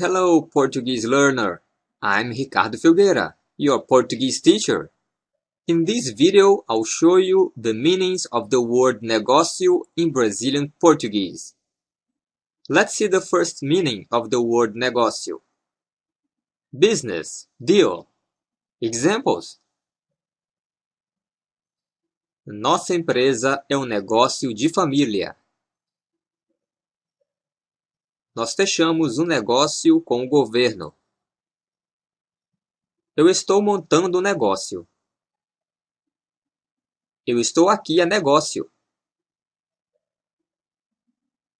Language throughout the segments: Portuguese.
Hello, Portuguese learner. I'm Ricardo Filgueira, your Portuguese teacher. In this video, I'll show you the meanings of the word negócio in Brazilian Portuguese. Let's see the first meaning of the word negócio. Business, deal. Examples. Nossa empresa é um negócio de família. Nós fechamos um negócio com o governo. Eu estou montando um negócio. Eu estou aqui a negócio.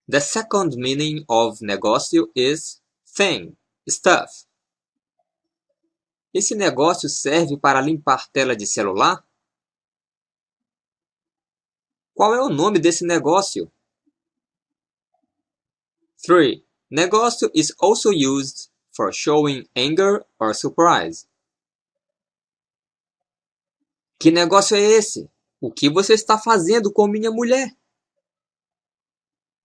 The second meaning of negócio is thing, stuff. Esse negócio serve para limpar tela de celular? Qual é o nome desse negócio? 3. Negócio is also used for showing anger or surprise. Que negócio é esse? O que você está fazendo com minha mulher?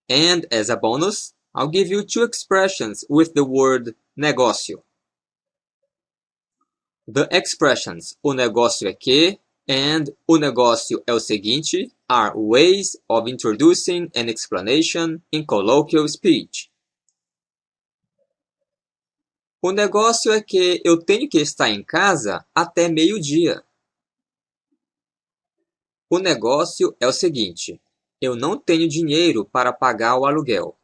And as a bonus, I'll give you two expressions with the word negócio. The expressions o negócio é que and o negócio é o seguinte are ways of introducing an explanation in colloquial speech. O negócio é que eu tenho que estar em casa até meio-dia. O negócio é o seguinte: eu não tenho dinheiro para pagar o aluguel.